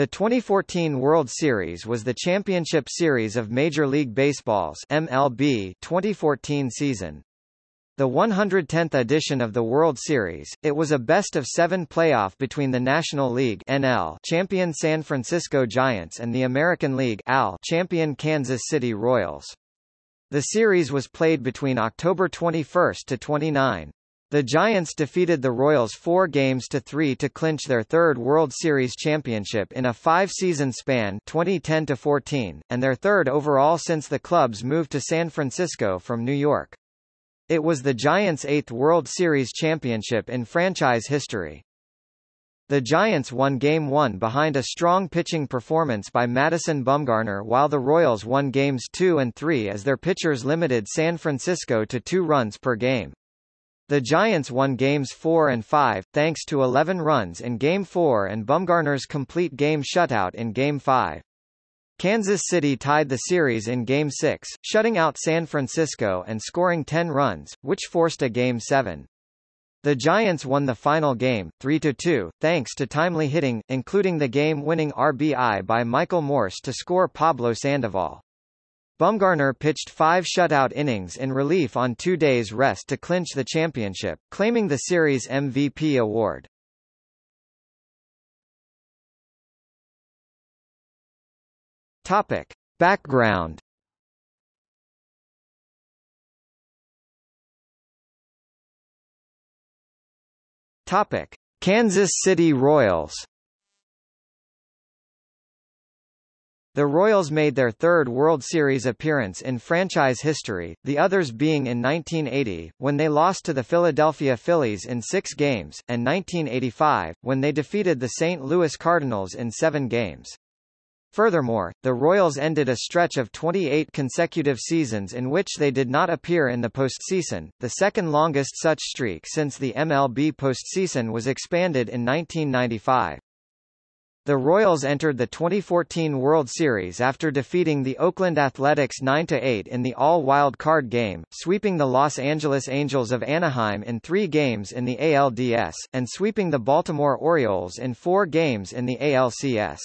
The 2014 World Series was the championship series of Major League Baseball's MLB 2014 season. The 110th edition of the World Series, it was a best-of-seven playoff between the National League NL champion San Francisco Giants and the American League AL champion Kansas City Royals. The series was played between October 21 to 29. The Giants defeated the Royals four games to three to clinch their third World Series championship in a five-season span 2010-14, and their third overall since the club's move to San Francisco from New York. It was the Giants' eighth World Series championship in franchise history. The Giants won Game 1 behind a strong pitching performance by Madison Bumgarner while the Royals won Games 2 and 3 as their pitchers limited San Francisco to two runs per game. The Giants won Games 4 and 5, thanks to 11 runs in Game 4 and Bumgarner's complete game shutout in Game 5. Kansas City tied the series in Game 6, shutting out San Francisco and scoring 10 runs, which forced a Game 7. The Giants won the final game, 3-2, thanks to timely hitting, including the game-winning RBI by Michael Morse to score Pablo Sandoval. Bumgarner pitched five shutout innings in relief on two days' rest to clinch the championship, claiming the series MVP award. Topic. Background Topic. Kansas City Royals The Royals made their third World Series appearance in franchise history, the others being in 1980, when they lost to the Philadelphia Phillies in six games, and 1985, when they defeated the St. Louis Cardinals in seven games. Furthermore, the Royals ended a stretch of 28 consecutive seasons in which they did not appear in the postseason, the second longest such streak since the MLB postseason was expanded in 1995. The Royals entered the 2014 World Series after defeating the Oakland Athletics 9-8 in the all-wild card game, sweeping the Los Angeles Angels of Anaheim in three games in the ALDS, and sweeping the Baltimore Orioles in four games in the ALCS.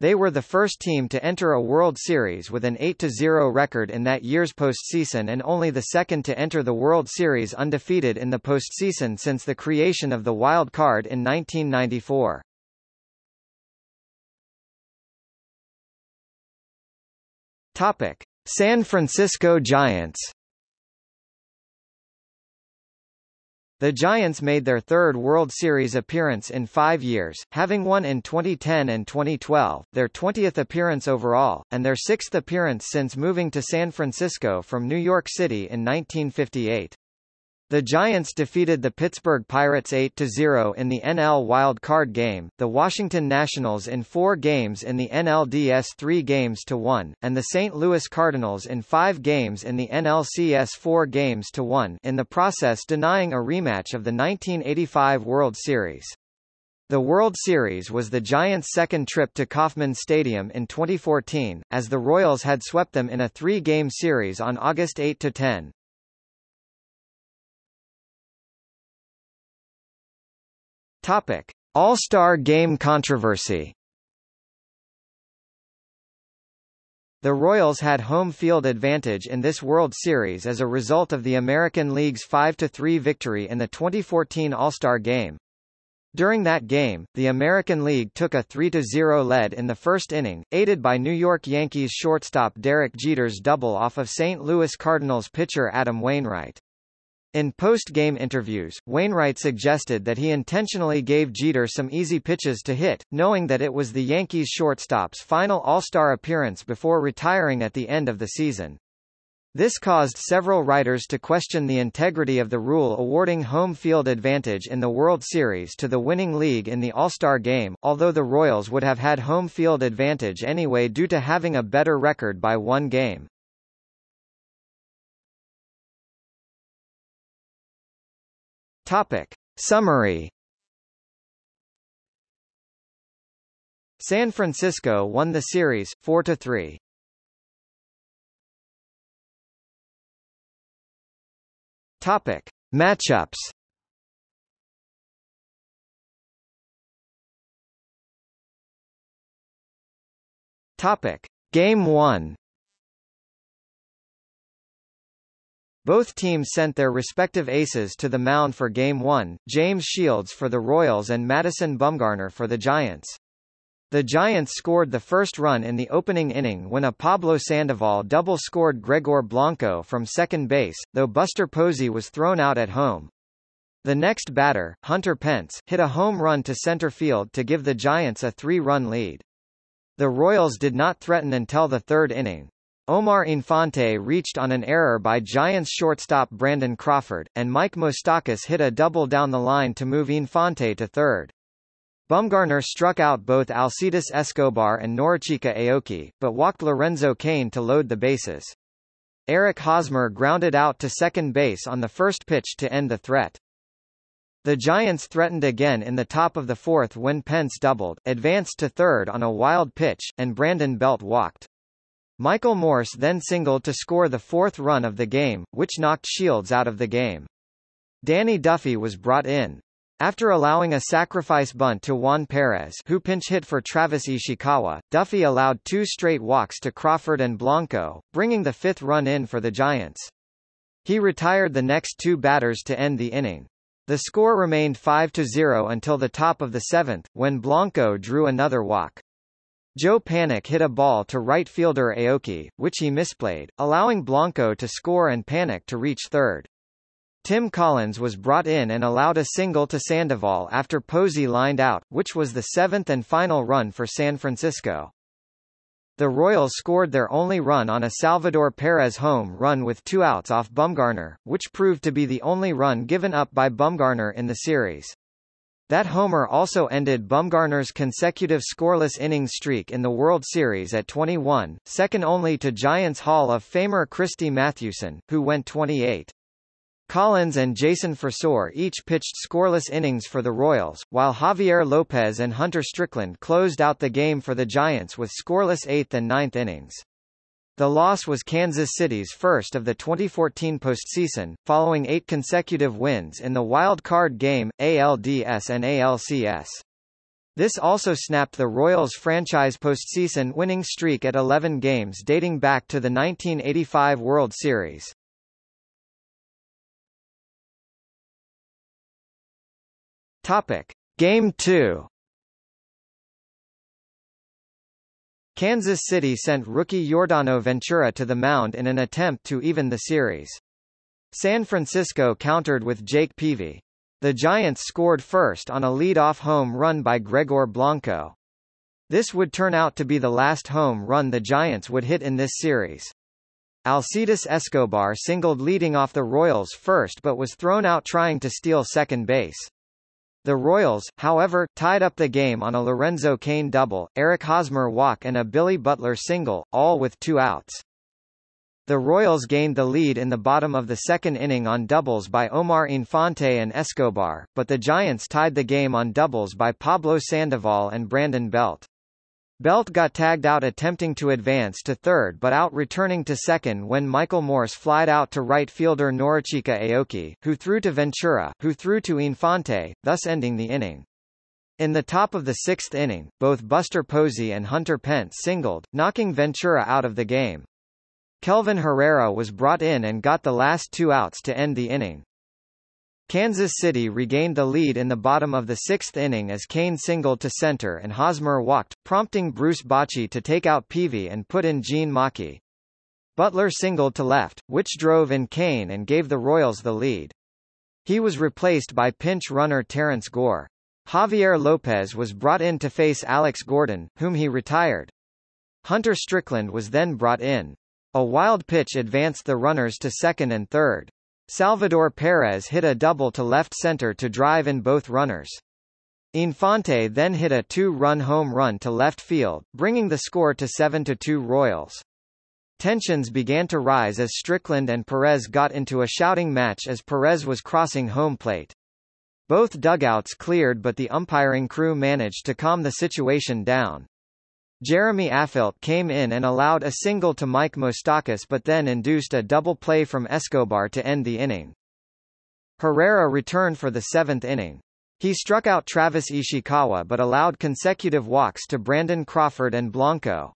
They were the first team to enter a World Series with an 8-0 record in that year's postseason and only the second to enter the World Series undefeated in the postseason since the creation of the wild card in 1994. Topic: San Francisco Giants. The Giants made their third World Series appearance in five years, having won in 2010 and 2012, their 20th appearance overall, and their sixth appearance since moving to San Francisco from New York City in 1958. The Giants defeated the Pittsburgh Pirates 8-0 in the NL Wild Card game, the Washington Nationals in four games in the NLDS 3 games to 1, and the St. Louis Cardinals in five games in the NLCS 4 games to 1 in the process denying a rematch of the 1985 World Series. The World Series was the Giants' second trip to Kauffman Stadium in 2014, as the Royals had swept them in a three-game series on August 8-10. Topic: All-Star Game controversy. The Royals had home field advantage in this World Series as a result of the American League's 5-3 victory in the 2014 All-Star Game. During that game, the American League took a 3-0 lead in the first inning, aided by New York Yankees shortstop Derek Jeter's double off of St. Louis Cardinals pitcher Adam Wainwright. In post-game interviews, Wainwright suggested that he intentionally gave Jeter some easy pitches to hit, knowing that it was the Yankees shortstop's final All-Star appearance before retiring at the end of the season. This caused several writers to question the integrity of the rule awarding home field advantage in the World Series to the winning league in the All-Star game, although the Royals would have had home field advantage anyway due to having a better record by one game. Topic. Summary San Francisco won the series, 4-3. Topic. Matchups Topic. Game 1 Both teams sent their respective aces to the mound for Game 1, James Shields for the Royals and Madison Bumgarner for the Giants. The Giants scored the first run in the opening inning when a Pablo Sandoval double scored Gregor Blanco from second base, though Buster Posey was thrown out at home. The next batter, Hunter Pence, hit a home run to center field to give the Giants a three-run lead. The Royals did not threaten until the third inning. Omar Infante reached on an error by Giants shortstop Brandon Crawford, and Mike Moustakas hit a double down the line to move Infante to third. Bumgarner struck out both Alcides Escobar and Norichika Aoki, but walked Lorenzo Cain to load the bases. Eric Hosmer grounded out to second base on the first pitch to end the threat. The Giants threatened again in the top of the fourth when Pence doubled, advanced to third on a wild pitch, and Brandon Belt walked. Michael Morse then singled to score the fourth run of the game, which knocked Shields out of the game. Danny Duffy was brought in. After allowing a sacrifice bunt to Juan Perez who pinch hit for Travis Ishikawa, Duffy allowed two straight walks to Crawford and Blanco, bringing the fifth run in for the Giants. He retired the next two batters to end the inning. The score remained 5-0 until the top of the seventh, when Blanco drew another walk. Joe Panik hit a ball to right fielder Aoki, which he misplayed, allowing Blanco to score and Panik to reach third. Tim Collins was brought in and allowed a single to Sandoval after Posey lined out, which was the seventh and final run for San Francisco. The Royals scored their only run on a Salvador Perez home run with two outs off Bumgarner, which proved to be the only run given up by Bumgarner in the series. That homer also ended Bumgarner's consecutive scoreless innings streak in the World Series at 21, second only to Giants Hall of Famer Christy Mathewson, who went 28. Collins and Jason Frasor each pitched scoreless innings for the Royals, while Javier Lopez and Hunter Strickland closed out the game for the Giants with scoreless eighth and ninth innings. The loss was Kansas City's first of the 2014 postseason, following eight consecutive wins in the wild card game, ALDS and ALCS. This also snapped the Royals' franchise postseason winning streak at 11 games dating back to the 1985 World Series. Topic: Game 2 Kansas City sent rookie Yordano Ventura to the mound in an attempt to even the series. San Francisco countered with Jake Peavy. The Giants scored first on a lead-off home run by Gregor Blanco. This would turn out to be the last home run the Giants would hit in this series. Alcides Escobar singled leading off the Royals first but was thrown out trying to steal second base. The Royals, however, tied up the game on a Lorenzo Cain double, Eric Hosmer walk and a Billy Butler single, all with two outs. The Royals gained the lead in the bottom of the second inning on doubles by Omar Infante and Escobar, but the Giants tied the game on doubles by Pablo Sandoval and Brandon Belt. Belt got tagged out attempting to advance to third but out returning to second when Michael Morse flied out to right fielder Norichika Aoki, who threw to Ventura, who threw to Infante, thus ending the inning. In the top of the sixth inning, both Buster Posey and Hunter Pence singled, knocking Ventura out of the game. Kelvin Herrera was brought in and got the last two outs to end the inning. Kansas City regained the lead in the bottom of the sixth inning as Cain singled to center and Hosmer walked, prompting Bruce Bochy to take out Peavy and put in Jean Machi. Butler singled to left, which drove in Cain and gave the Royals the lead. He was replaced by pinch runner Terrence Gore. Javier Lopez was brought in to face Alex Gordon, whom he retired. Hunter Strickland was then brought in. A wild pitch advanced the runners to second and third. Salvador Perez hit a double to left center to drive in both runners. Infante then hit a two-run home run to left field, bringing the score to 7-2 Royals. Tensions began to rise as Strickland and Perez got into a shouting match as Perez was crossing home plate. Both dugouts cleared but the umpiring crew managed to calm the situation down. Jeremy Affeldt came in and allowed a single to Mike Moustakas but then induced a double play from Escobar to end the inning. Herrera returned for the seventh inning. He struck out Travis Ishikawa but allowed consecutive walks to Brandon Crawford and Blanco.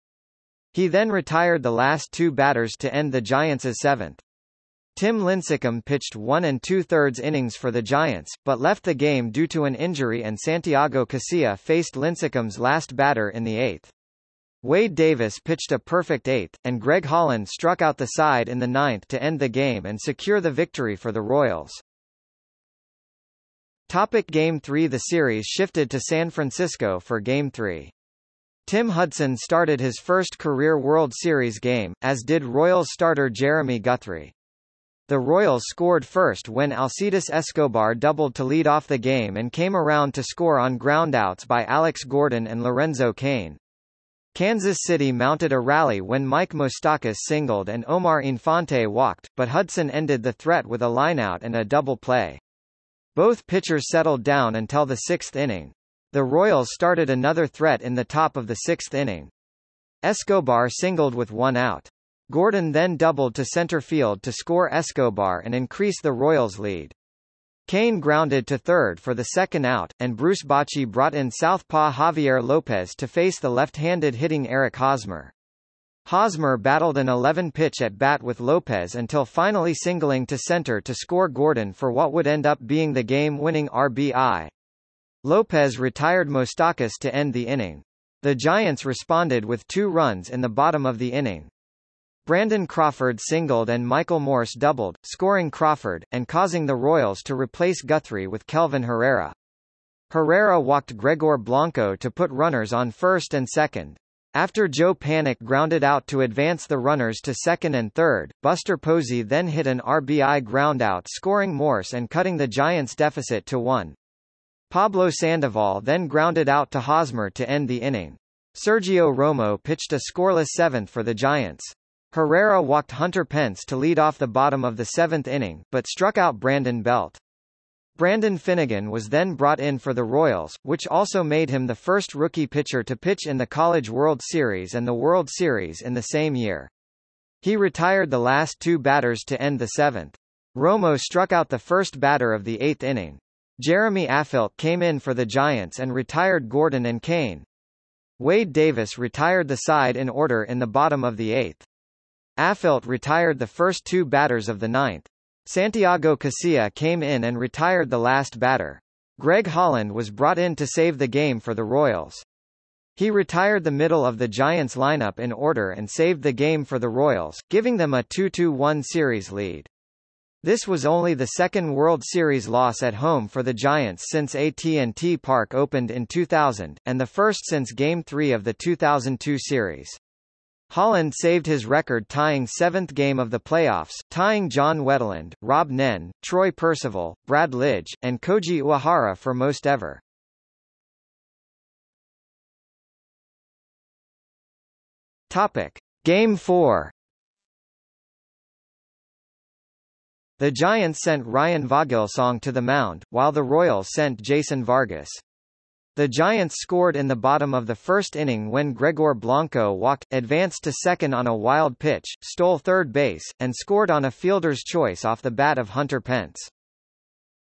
He then retired the last two batters to end the Giants' seventh. Tim Lincecum pitched one and two-thirds innings for the Giants, but left the game due to an injury and Santiago Casilla faced Lincecum's last batter in the eighth. Wade Davis pitched a perfect eighth, and Greg Holland struck out the side in the ninth to end the game and secure the victory for the Royals. Topic Game 3 The series shifted to San Francisco for Game 3. Tim Hudson started his first career World Series game, as did Royals starter Jeremy Guthrie. The Royals scored first when Alcides Escobar doubled to lead off the game and came around to score on groundouts by Alex Gordon and Lorenzo Cain. Kansas City mounted a rally when Mike Moustakas singled and Omar Infante walked, but Hudson ended the threat with a lineout and a double play. Both pitchers settled down until the sixth inning. The Royals started another threat in the top of the sixth inning. Escobar singled with one out. Gordon then doubled to center field to score Escobar and increase the Royals' lead. Cain grounded to third for the second out, and Bruce Bochy brought in southpaw Javier Lopez to face the left-handed hitting Eric Hosmer. Hosmer battled an 11-pitch at bat with Lopez until finally singling to center to score Gordon for what would end up being the game-winning RBI. Lopez retired Moustakas to end the inning. The Giants responded with two runs in the bottom of the inning. Brandon Crawford singled and Michael Morse doubled, scoring Crawford, and causing the Royals to replace Guthrie with Kelvin Herrera. Herrera walked Gregor Blanco to put runners on first and second. After Joe Panik grounded out to advance the runners to second and third, Buster Posey then hit an RBI groundout scoring Morse and cutting the Giants' deficit to one. Pablo Sandoval then grounded out to Hosmer to end the inning. Sergio Romo pitched a scoreless seventh for the Giants. Herrera walked Hunter Pence to lead off the bottom of the seventh inning, but struck out Brandon Belt. Brandon Finnegan was then brought in for the Royals, which also made him the first rookie pitcher to pitch in the College World Series and the World Series in the same year. He retired the last two batters to end the seventh. Romo struck out the first batter of the eighth inning. Jeremy Affeldt came in for the Giants and retired Gordon and Cain. Wade Davis retired the side in order in the bottom of the eighth. Affeldt retired the first two batters of the ninth. Santiago Casilla came in and retired the last batter. Greg Holland was brought in to save the game for the Royals. He retired the middle of the Giants lineup in order and saved the game for the Royals, giving them a 2-1 series lead. This was only the second World Series loss at home for the Giants since AT&T Park opened in 2000, and the first since Game 3 of the 2002 series. Holland saved his record-tying seventh game of the playoffs, tying John Wetteland, Rob Nen, Troy Percival, Brad Lidge, and Koji Uehara for most ever. Topic. Game 4 The Giants sent Ryan Vogelsong to the mound, while the Royals sent Jason Vargas. The Giants scored in the bottom of the first inning when Gregor Blanco walked, advanced to second on a wild pitch, stole third base, and scored on a fielder's choice off the bat of Hunter Pence.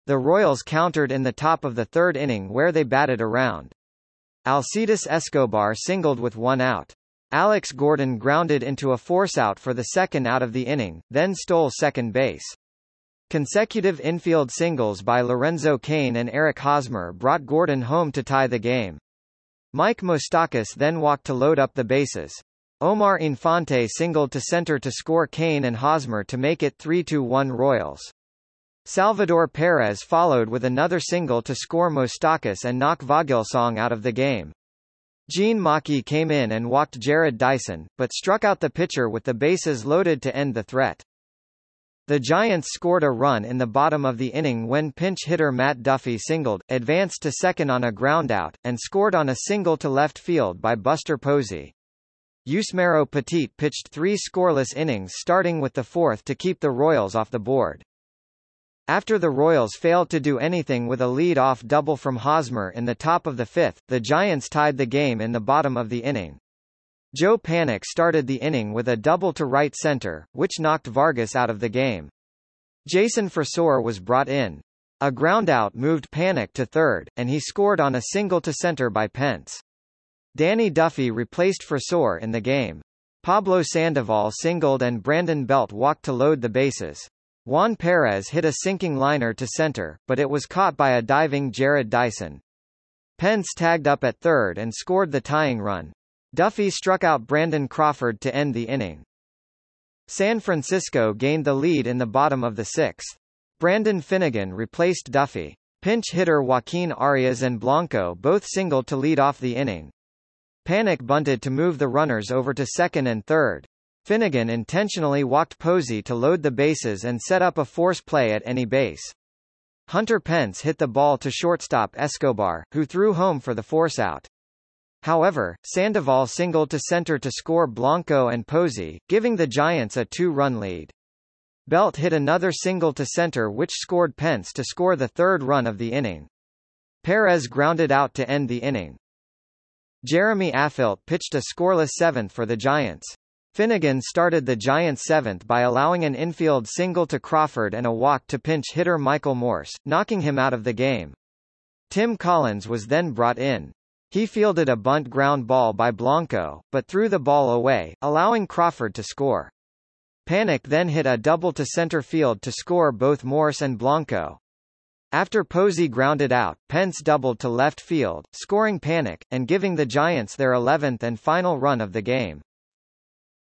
The Royals countered in the top of the third inning where they batted around. Alcides Escobar singled with one out. Alex Gordon grounded into a forceout for the second out of the inning, then stole second base. Consecutive infield singles by Lorenzo Cain and Eric Hosmer brought Gordon home to tie the game. Mike Moustakas then walked to load up the bases. Omar Infante singled to center to score Cain and Hosmer to make it 3-1 Royals. Salvador Perez followed with another single to score Moustakas and knock Vogelsong out of the game. Jean Machi came in and walked Jarrod Dyson, but struck out the pitcher with the bases loaded to end the threat. The Giants scored a run in the bottom of the inning when pinch hitter Matt Duffy singled, advanced to second on a groundout, and scored on a single to left field by Buster Posey. Yusmeiro Petit pitched three scoreless innings starting with the fourth to keep the Royals off the board. After the Royals failed to do anything with a lead-off double from Hosmer in the top of the fifth, the Giants tied the game in the bottom of the inning. Joe Panik started the inning with a double to right center, which knocked Vargas out of the game. Jason Frasor was brought in. A groundout moved Panik to third, and he scored on a single to center by Pence. Danny Duffy replaced Frasor in the game. Pablo Sandoval singled and Brandon Belt walked to load the bases. Juan Perez hit a sinking liner to center, but it was caught by a diving Jarrod Dyson. Pence tagged up at third and scored the tying run. Duffy struck out Brandon Crawford to end the inning. San Francisco gained the lead in the bottom of the sixth. Brandon Finnegan replaced Duffy. Pinch hitter Joaquin Arias and Blanco both singled to lead off the inning. Panik bunted to move the runners over to second and third. Finnegan intentionally walked Posey to load the bases and set up a force play at any base. Hunter Pence hit the ball to shortstop Escobar, who threw home for the forceout. However, Sandoval singled to center to score Blanco and Posey, giving the Giants a two-run lead. Belt hit another single to center which scored Pence to score the third run of the inning. Perez grounded out to end the inning. Jeremy Affeldt pitched a scoreless seventh for the Giants. Finnegan started the Giants' seventh by allowing an infield single to Crawford and a walk to pinch hitter Michael Morse, knocking him out of the game. Tim Collins was then brought in. He fielded a bunt ground ball by Blanco, but threw the ball away, allowing Crawford to score. Panik then hit a double to center field to score both Morse and Blanco. After Posey grounded out, Pence doubled to left field, scoring Panik, and giving the Giants their 11th and final run of the game.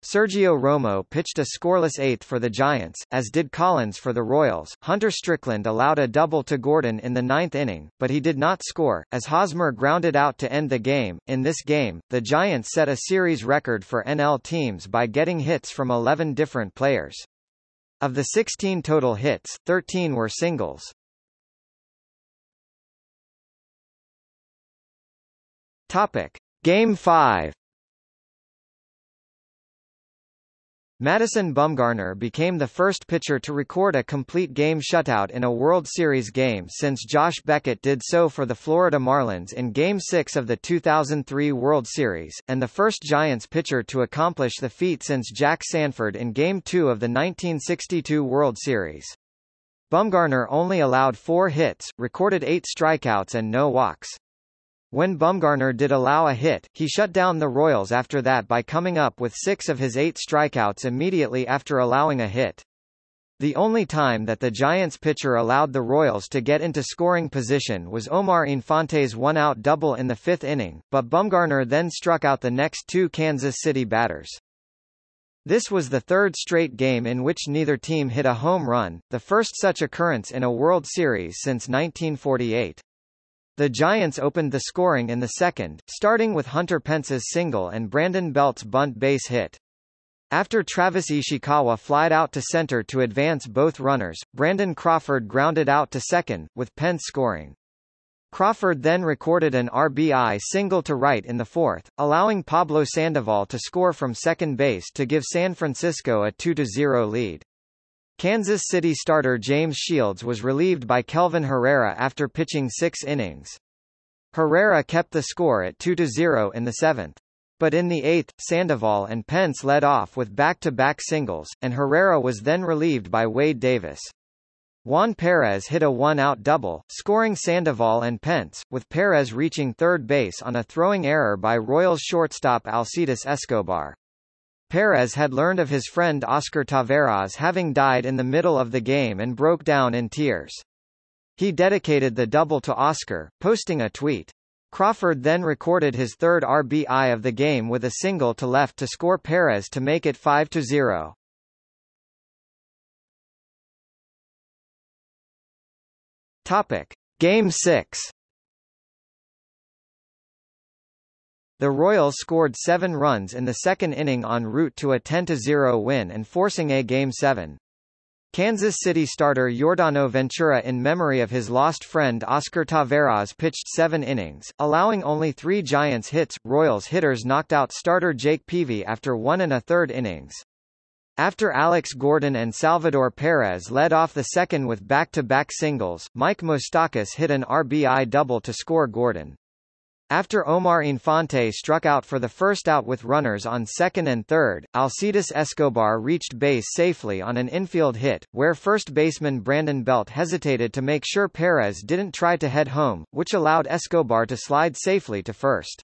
Sergio Romo pitched a scoreless eighth for the Giants, as did Collins for the Royals. Hunter Strickland allowed a double to Gordon in the ninth inning, but he did not score, as Hosmer grounded out to end the game. In this game, the Giants set a series record for NL teams by getting hits from 11 different players. Of the 16 total hits, 13 were singles. Topic. Game 5 Madison Bumgarner became the first pitcher to record a complete game shutout in a World Series game since Josh Beckett did so for the Florida Marlins in Game 6 of the 2003 World Series, and the first Giants pitcher to accomplish the feat since Jack Sanford in Game 2 of the 1962 World Series. Bumgarner only allowed four hits, recorded eight strikeouts and no walks. When Bumgarner did allow a hit, he shut down the Royals after that by coming up with six of his eight strikeouts immediately after allowing a hit. The only time that the Giants pitcher allowed the Royals to get into scoring position was Omar Infante's one-out double in the fifth inning, but Bumgarner then struck out the next two Kansas City batters. This was the third straight game in which neither team hit a home run, the first such occurrence in a World Series since 1948. The Giants opened the scoring in the second, starting with Hunter Pence's single and Brandon Belt's bunt base hit. After Travis Ishikawa flied out to center to advance both runners, Brandon Crawford grounded out to second, with Pence scoring. Crawford then recorded an RBI single to right in the fourth, allowing Pablo Sandoval to score from second base to give San Francisco a 2-0 lead. Kansas City starter James Shields was relieved by Kelvin Herrera after pitching six innings. Herrera kept the score at 2-0 in the seventh. But in the eighth, Sandoval and Pence led off with back-to-back -back singles, and Herrera was then relieved by Wade Davis. Juan Perez hit a one-out double, scoring Sandoval and Pence, with Perez reaching third base on a throwing error by Royals shortstop Alcides Escobar. Perez had learned of his friend Oscar Taveras having died in the middle of the game and broke down in tears. He dedicated the double to Oscar, posting a tweet. Crawford then recorded his third RBI of the game with a single to left to score Perez to make it 5-0. Topic: Game 6 The Royals scored seven runs in the second inning en route to a 10-0 win and forcing a Game 7. Kansas City starter Yordano Ventura in memory of his lost friend Oscar Taveras pitched seven innings, allowing only three Giants hits. Royals hitters knocked out starter Jake Peavy after one and a third innings. After Alex Gordon and Salvador Perez led off the second with back-to-back -back singles, Mike Moustakas hit an RBI double to score Gordon. After Omar Infante struck out for the first out with runners on second and third, Alcides Escobar reached base safely on an infield hit, where first baseman Brandon Belt hesitated to make sure Perez didn't try to head home, which allowed Escobar to slide safely to first.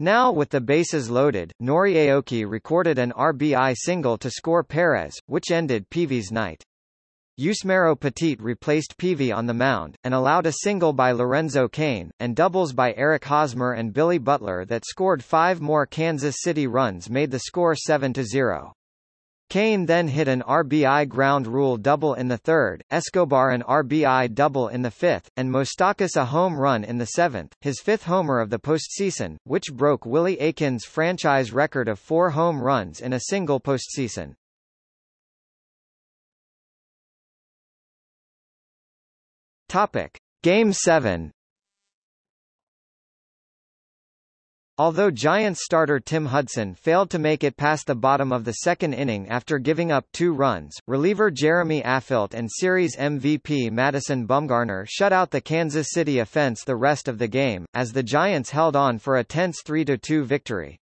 Now with the bases loaded, Nori Aoki recorded an RBI single to score Perez, which ended Peavy's night. Yusmeiro Petit replaced Peavy on the mound, and allowed a single by Lorenzo Cain, and doubles by Eric Hosmer and Billy Butler that scored five more Kansas City runs made the score 7-0. Cain then hit an RBI ground rule double in the third, Escobar an RBI double in the fifth, and Moustakas a home run in the seventh, his fifth homer of the postseason, which broke Willie Aikens' franchise record of four home runs in a single postseason. Topic. Game 7 Although Giants starter Tim Hudson failed to make it past the bottom of the second inning after giving up two runs, reliever Jeremy Affeldt and series MVP Madison Bumgarner shut out the Kansas City offense the rest of the game, as the Giants held on for a tense 3-2 victory.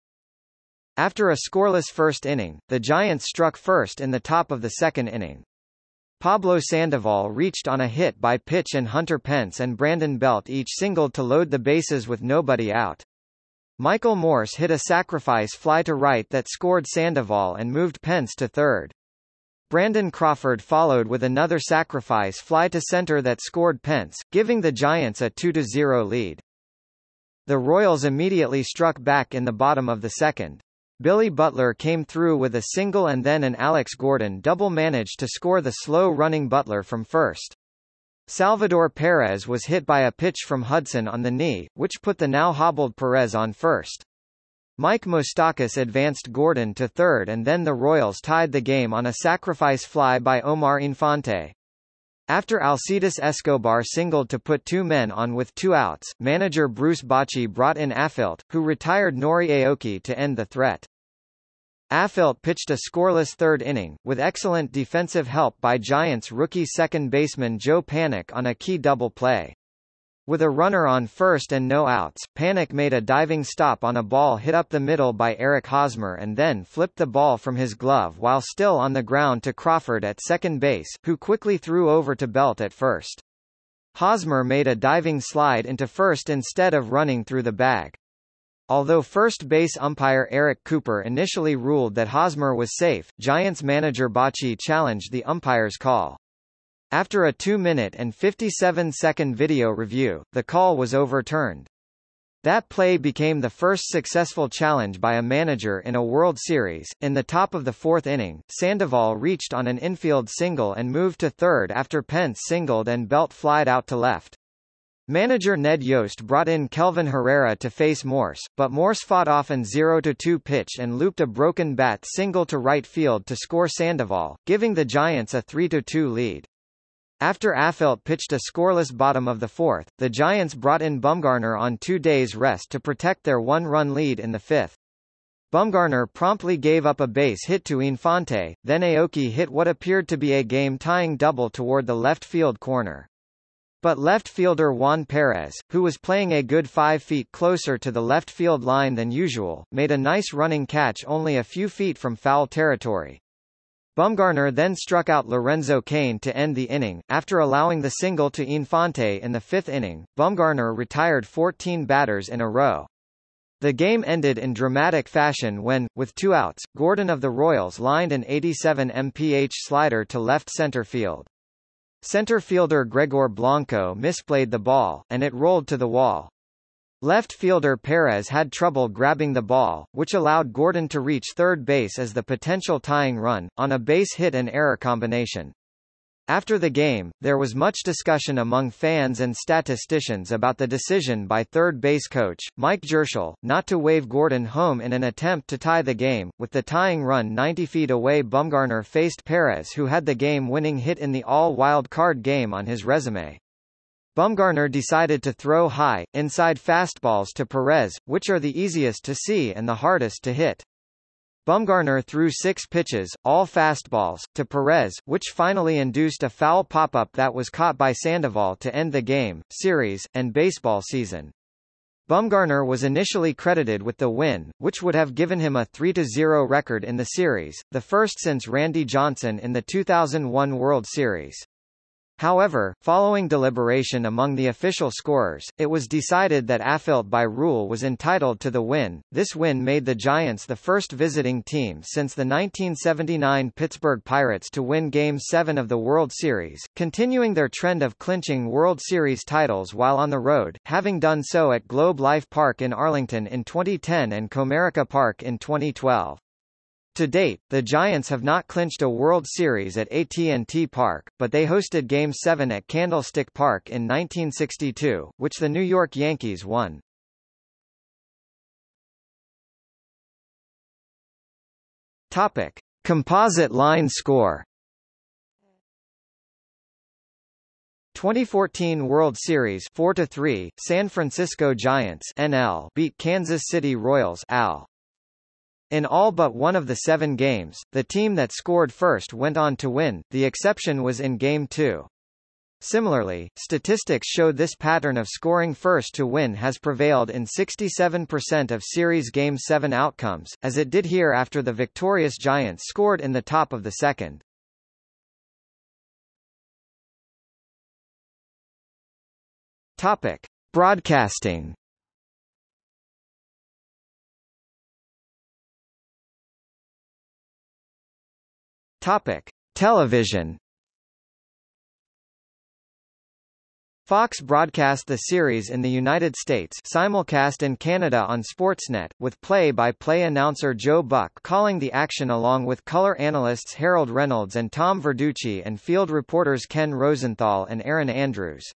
After a scoreless first inning, the Giants struck first in the top of the second inning. Pablo Sandoval reached on a hit by pitch and Hunter Pence and Brandon Belt each singled to load the bases with nobody out. Michael Morse hit a sacrifice fly to right that scored Sandoval and moved Pence to third. Brandon Crawford followed with another sacrifice fly to center that scored Pence, giving the Giants a 2-0 lead. The Royals immediately struck back in the bottom of the second. Billy Butler came through with a single and then an Alex Gordon double managed to score the slow-running Butler from first. Salvador Perez was hit by a pitch from Hudson on the knee, which put the now hobbled Perez on first. Mike Moustakas advanced Gordon to third and then the Royals tied the game on a sacrifice fly by Omar Infante. After Alcides Escobar singled to put two men on with two outs, manager Bruce Bochy brought in Affeldt, who retired Nori Aoki to end the threat. Affeldt pitched a scoreless third inning, with excellent defensive help by Giants rookie second baseman Joe Panik on a key double play. With a runner on first and no outs, Panik made a diving stop on a ball hit up the middle by Eric Hosmer and then flipped the ball from his glove while still on the ground to Crawford at second base, who quickly threw over to Belt at first. Hosmer made a diving slide into first instead of running through the bag. Although first base umpire Eric Cooper initially ruled that Hosmer was safe, Giants manager Bochy challenged the umpire's call. After a 2-minute and 57-second video review, the call was overturned. That play became the first successful challenge by a manager in a World Series. In the top of the fourth inning, Sandoval reached on an infield single and moved to third after Pence singled and Belt flied out to left. Manager Ned Yost brought in Kelvin Herrera to face Morse, but Morse fought off an 0-2 pitch and looped a broken bat single to right field to score Sandoval, giving the Giants a 3-2 lead. After Affeldt pitched a scoreless bottom of the fourth, the Giants brought in Bumgarner on two days' rest to protect their one-run lead in the fifth. Bumgarner promptly gave up a base hit to Infante, then Aoki hit what appeared to be a game-tying double toward the left field corner. But left fielder Juan Perez, who was playing a good five feet closer to the left field line than usual, made a nice running catch only a few feet from foul territory. Bumgarner then struck out Lorenzo Cain to end the inning. After allowing the single to Infante in the fifth inning, Bumgarner retired 14 batters in a row. The game ended in dramatic fashion when, with two outs, Gordon of the Royals lined an 87 mph slider to left center field. Center fielder Gregor Blanco misplayed the ball, and it rolled to the wall. Left fielder Perez had trouble grabbing the ball, which allowed Gordon to reach third base as the potential tying run, on a base hit and error combination. After the game, there was much discussion among fans and statisticians about the decision by third base coach, Mike Jirschele, not to wave Gordon home in an attempt to tie the game. With the tying run 90 feet away Bumgarner faced Perez who had the game-winning hit in the all-wild card game on his resume. Bumgarner decided to throw high, inside fastballs to Perez, which are the easiest to see and the hardest to hit. Bumgarner threw six pitches, all fastballs, to Perez, which finally induced a foul pop-up that was caught by Sandoval to end the game, series, and baseball season. Bumgarner was initially credited with the win, which would have given him a 3-0 record in the series, the first since Randy Johnson in the 2001 World Series. However, following deliberation among the official scorers, it was decided that Affeldt by rule was entitled to the win. This win made the Giants the first visiting team since the 1979 Pittsburgh Pirates to win Game 7 of the World Series, continuing their trend of clinching World Series titles while on the road, having done so at Globe Life Park in Arlington in 2010 and Comerica Park in 2012. To date, the Giants have not clinched a World Series at AT&T Park, but they hosted Game 7 at Candlestick Park in 1962, which the New York Yankees won. Topic: Composite line score. 2014 World Series 4 3 San Francisco Giants NL beat Kansas City Royals AL in all but one of the seven games, the team that scored first went on to win, the exception was in Game 2. Similarly, statistics show this pattern of scoring first to win has prevailed in 67% of Series Game 7 outcomes, as it did here after the victorious Giants scored in the top of the second. Topic. Broadcasting Topic: Television. Fox broadcast the series in the United States simulcast in Canada on Sportsnet, with play-by-play -play announcer Joe Buck calling the action along with color analysts Harold Reynolds and Tom Verducci and field reporters Ken Rosenthal and Erin Andrews.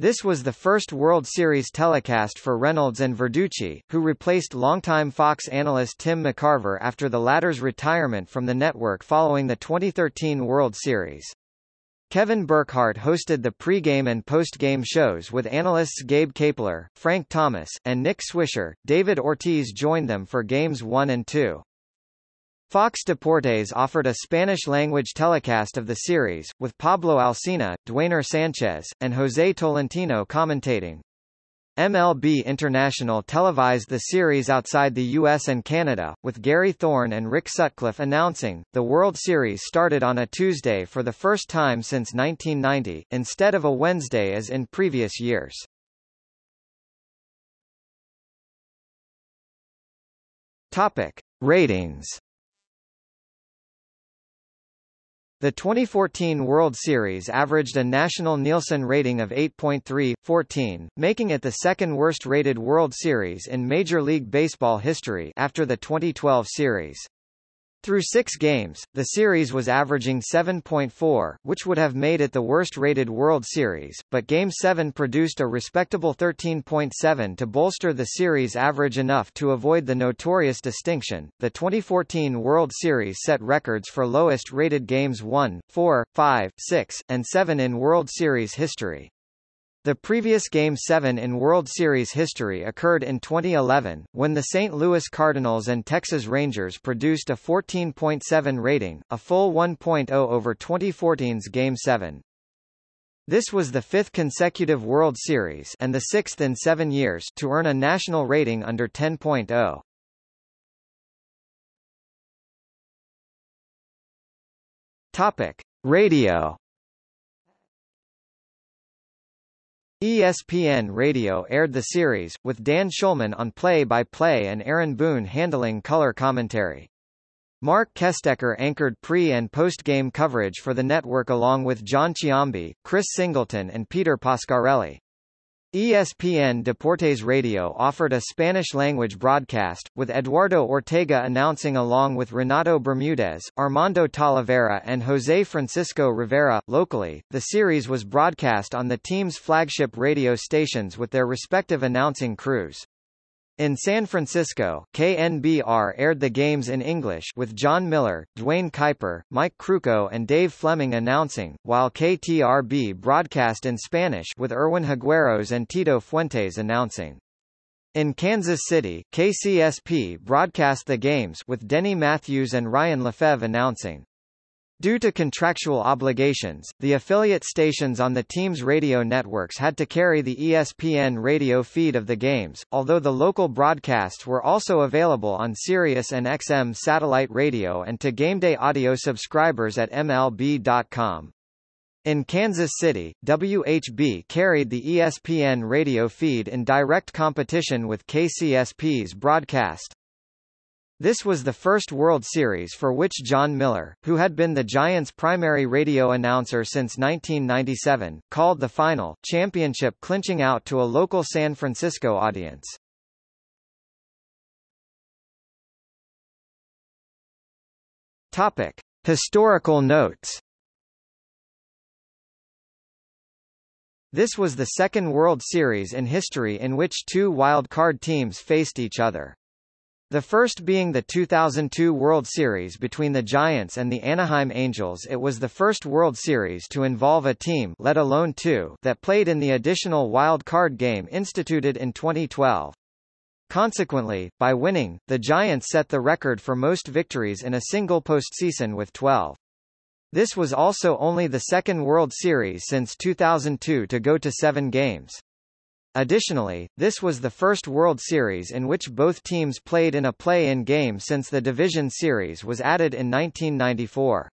This was the first World Series telecast for Reynolds and Verducci, who replaced longtime Fox analyst Tim McCarver after the latter's retirement from the network following the 2013 World Series. Kevin Burkhardt hosted the pregame and postgame shows with analysts Gabe Kapler, Frank Thomas, and Nick Swisher. David Ortiz joined them for games 1 and 2. Fox Deportes offered a Spanish-language telecast of the series, with Pablo Alsina, Duaner Sanchez, and José Tolentino commentating. MLB International televised the series outside the US and Canada, with Gary Thorne and Rick Sutcliffe announcing. The World Series started on a Tuesday for the first time since 1990, instead of a Wednesday as in previous years. Topic: Ratings The 2014 World Series averaged a national Nielsen rating of 8.3, making it the second worst rated World Series in Major League Baseball history after the 2012 series. Through six games, the series was averaging 7.4, which would have made it the worst-rated World Series, but Game 7 produced a respectable 13.7 to bolster the series average enough to avoid the notorious distinction. The 2014 World Series set records for lowest-rated games 1, 4, 5, 6, and 7 in World Series history. The previous Game 7 in World Series history occurred in 2011, when the St. Louis Cardinals and Texas Rangers produced a 14.7 rating, a full 1.0 over 2014's Game 7. This was the fifth consecutive World Series and the sixth in seven years to earn a national rating under 10.0. Topic. Radio ESPN Radio aired the series, with Dan Shulman on play-by-play -play and Aaron Boone handling color commentary. Marc Kestecher anchored pre- and post-game coverage for the network along with Jon Sciambi, Chris Singleton and Peter Pascarelli. ESPN Deportes Radio offered a Spanish-language broadcast, with Eduardo Ortega announcing along with Renato Bermudez, Armando Talavera and José Francisco Rivera. Locally, the series was broadcast on the team's flagship radio stations with their respective announcing crews. In San Francisco, KNBR aired the games in English with Jon Miller, Duane Kuiper, Mike Krukow and Dave Fleming announcing, while KTRB broadcast in Spanish with Erwin Higueros and Tito Fuentes announcing. In Kansas City, KCSP broadcast the games with Denny Matthews and Ryan Lefebvre announcing. Due to contractual obligations, the affiliate stations on the team's radio networks had to carry the ESPN radio feed of the games, although the local broadcasts were also available on Sirius and XM satellite radio and to GameDay audio subscribers at MLB.com. In Kansas City, WHB carried the ESPN radio feed in direct competition with KCSP's broadcast. This was the first World Series for which Jon Miller, who had been the Giants' primary radio announcer since 1997, called the final, championship clinching out to a local San Francisco audience. Topic: Historical notes. This was the second World Series in history in which two wild card teams faced each other. The first being the 2002 World Series between the Giants and the Anaheim Angels it was the first World Series to involve a team let alone two that played in the additional wild card game instituted in 2012. Consequently, by winning, the Giants set the record for most victories in a single postseason with 12. This was also only the second World Series since 2002 to go to seven games. Additionally, this was the first World Series in which both teams played in a play-in game since the Division Series was added in 1994.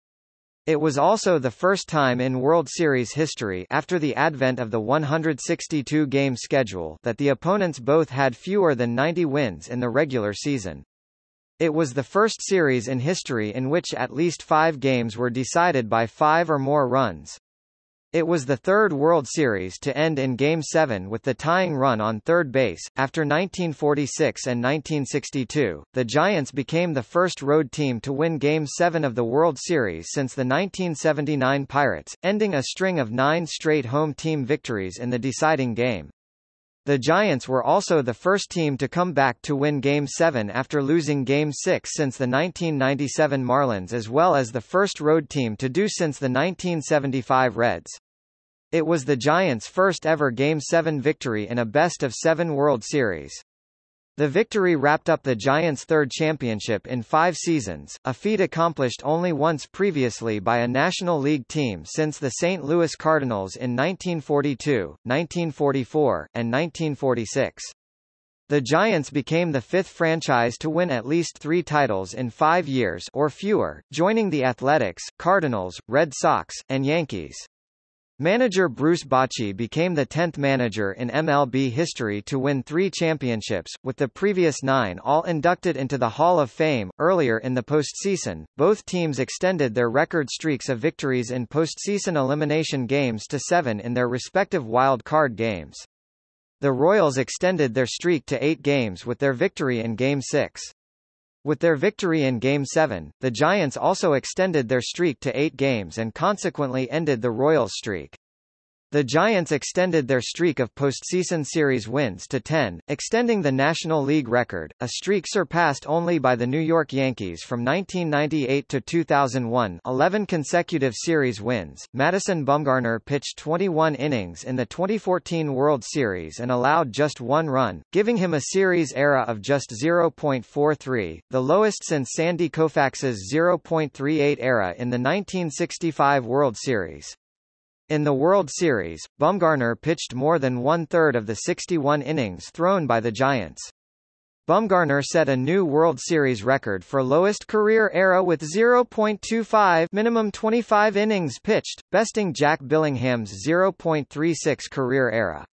It was also the first time in World Series history after the advent of the 162-game schedule that the opponents both had fewer than 90 wins in the regular season. It was the first series in history in which at least five games were decided by five or more runs. It was the third World Series to end in Game 7 with the tying run on third base. After 1946 and 1962, the Giants became the first road team to win Game 7 of the World Series since the 1979 Pirates, ending a string of nine straight home team victories in the deciding game. The Giants were also the first team to come back to win Game 7 after losing Game 6 since the 1997 Marlins as well as the first road team to do since the 1975 Reds. It was the Giants' first ever Game 7 victory in a best-of-seven World Series. The victory wrapped up the Giants' third championship in five seasons, a feat accomplished only once previously by a National League team since the St. Louis Cardinals in 1942, 1944, and 1946. The Giants became the fifth franchise to win at least three titles in five years or fewer, joining the Athletics, Cardinals, Red Sox, and Yankees. Manager Bruce Bochy became the 10th manager in MLB history to win three championships, with the previous nine all inducted into the Hall of Fame. Earlier in the postseason, both teams extended their record streaks of victories in postseason elimination games to seven in their respective wild card games. The Royals extended their streak to eight games with their victory in Game 6. With their victory in Game 7, the Giants also extended their streak to eight games and consequently ended the Royals' streak. The Giants extended their streak of postseason series wins to 10, extending the National League record, a streak surpassed only by the New York Yankees from 1998 to 2001 11 consecutive series wins. Madison Bumgarner pitched 21 innings in the 2014 World Series and allowed just one run, giving him a series era of just 0.43, the lowest since Sandy Koufax's 0.38 era in the 1965 World Series. In the World Series, Bumgarner pitched more than one-third of the 61 innings thrown by the Giants. Bumgarner set a new World Series record for lowest career era with 0.25 minimum 25 innings pitched, besting Jack Billingham's 0.36 career era.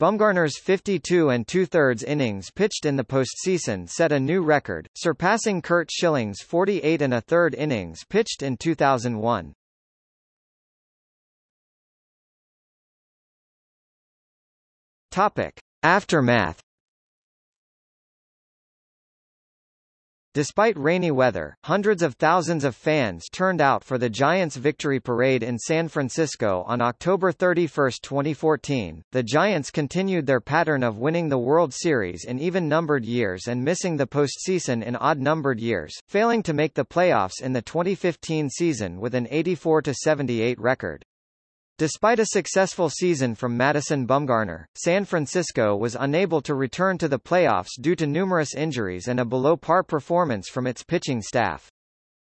Bumgarner's 52 and two-thirds innings pitched in the postseason set a new record, surpassing Curt Schilling's 48 and a third innings pitched in 2001. Topic. Aftermath Despite rainy weather, hundreds of thousands of fans turned out for the Giants' victory parade in San Francisco on October 31, 2014. The Giants continued their pattern of winning the World Series in even-numbered years and missing the postseason in odd-numbered years, failing to make the playoffs in the 2015 season with an 84-78 record. Despite a successful season from Madison Bumgarner, San Francisco was unable to return to the playoffs due to numerous injuries and a below-par performance from its pitching staff.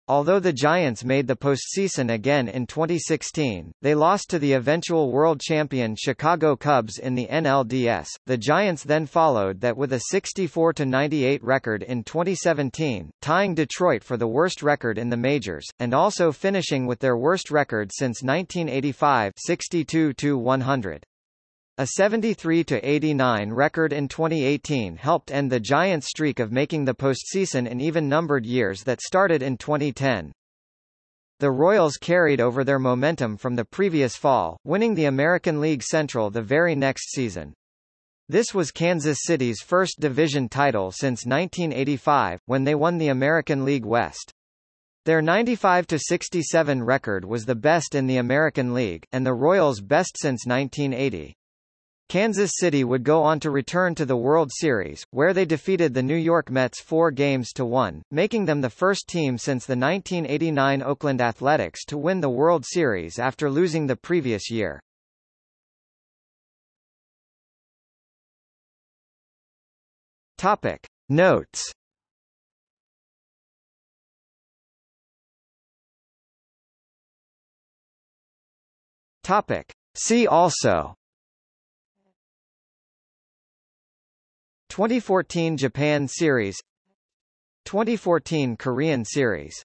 Although the Giants made the postseason again in 2016, they lost to the eventual world champion Chicago Cubs in the NLDS. The Giants then followed that with a 64-98 record in 2017, tying Detroit for the worst record in the majors, and also finishing with their worst record since 1985 62-100. A 73-89 record in 2018 helped end the Giants' streak of making the postseason in even-numbered years that started in 2010. The Royals carried over their momentum from the previous fall, winning the American League Central the very next season. This was Kansas City's first division title since 1985, when they won the American League West. Their 95-67 record was the best in the American League, and the Royals' best since 1980. Kansas City would go on to return to the World Series, where they defeated the New York Mets four games to one, making them the first team since the 1989 Oakland Athletics to win the World Series after losing the previous year. Topic. Notes Topic. See also 2014 Japan Series 2014 Korean Series